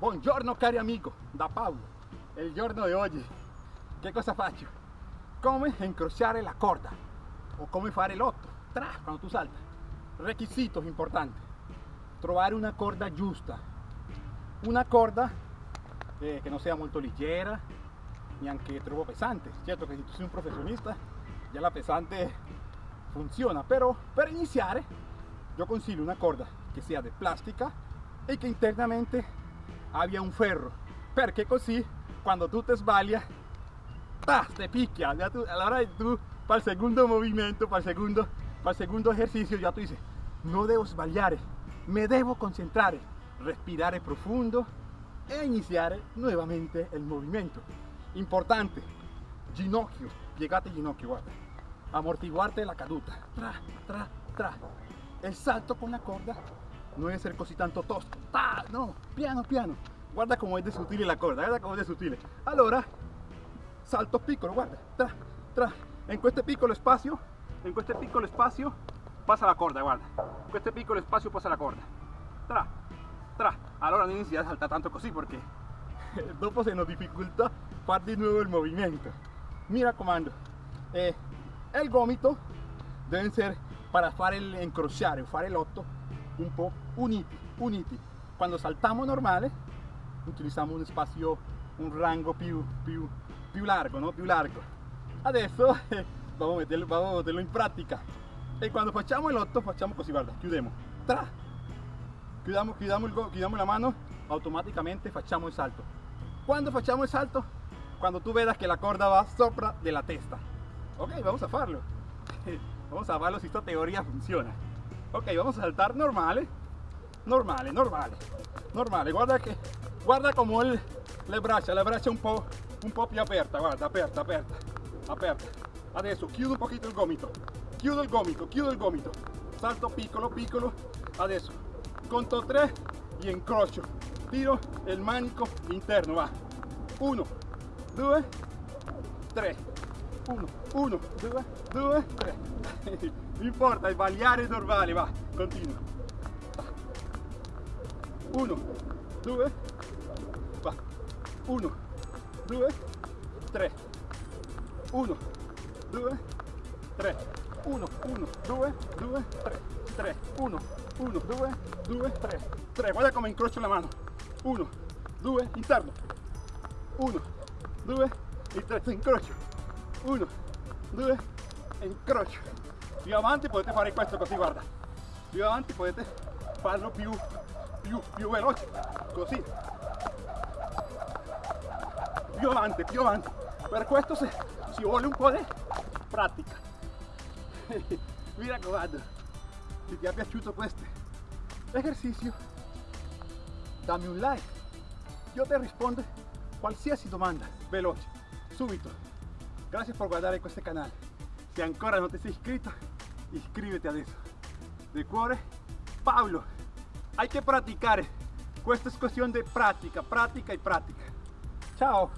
Buongiorno cari amigo, da Paolo. Il giorno di oggi che cosa faccio? Come incrociare la corda o come fare l'otto, tra quando tu salta. Requisitos importanti. Trovare una corda giusta. Una corda eh, che non sia molto leggera, neanche troppo pesante. Certo che se tu sei un professionista, già la pesante funziona, però per iniziare io consiglio una corda che sia di plastica e che internamente abbia un ferro, perché così quando tu te sbaglia, te picchia. Ya tú, a la hora de tú, para el segundo movimiento, para el segundo, para el segundo ejercicio, ya tú dices, no debo sbagliare, me debo concentrar, respirare profundo e iniziare nuovamente il movimento. Importante, ginocchio, piegate ginocchio, guarda, amortiguarte la caduta, tra, tra, tra. El salto con la corda no debe ser così tanto tosco, ta, no, piano piano. Guarda come è de sottile la corda, guarda come è de sottile. Allora, salto piccolo, guarda, tra, tra. En questo piccolo spazio, en questo piccolo spazio passa la corda, guarda. In questo piccolo spazio passa la corda. Tra, tra. Allora non inizi a saltare tanto così perché dopo se nos dificulta far di nuovo il movimento. Mi raccomando, eh, el gomito deben ser para fare el incrociare o fare l'otto un po' uniti, uniti. Quando saltamos normale utilizziamo un spazio, un rango più, più, largo, no? Più largo. Adesso eh, vamos, a meterlo, vamos a meterlo in pratica. E quando facciamo l'otto facciamo così, guarda, chiudiamo. Tra. Chiudiamo, chiudiamo, il, la mano, automaticamente facciamo il salto. Quando facciamo il salto? Quando tu vedas che la corda va sopra della testa. Ok, vamos a farlo. Vamos a verlo si esta teoría funciona. Ok, vamos a saltar normale. Normale, normale. Normale, guarda che guarda come le braccia, le braccia un po', un po' più aperta, guarda, aperta, aperta, aperta. Adesso chiudo un pochino il gomito. Chiudo il gomito, chiudo il gomito. Salto piccolo, piccolo. Adesso conto 3 e incrocio. Tiro il manico interno, va. 1, 2, 3. 1, 1, 2, 2, 3. Non importa, è normale, va, continua. 1, 2, va. 1, 2, 3. 1, 2, 3. 1, 1, 2, 2, 3. 3, 1, 1, 2, 2, 3. 3, guarda come incrocio la mano. 1, 2, interno. 1, 2 e 3, incrocio. 1, 2 e incrocio. Più avanti potete fare questo così, guarda. Più avanti potete farlo più, più, più veloce, così. Più avanti, più avanti. Per questo si, si vuole un po' di pratica. Mi raccomando, se ti è piaciuto questo esercizio, dammi un like. Io ti rispondo qualsiasi domanda, veloce, subito. Gracias por guardar en este canal. Si ancora no te sei iscrito, iscríbete adesso. De cuore, Pablo. Hay que practicar. Esta es cuestión de práctica, práctica y práctica. Chao.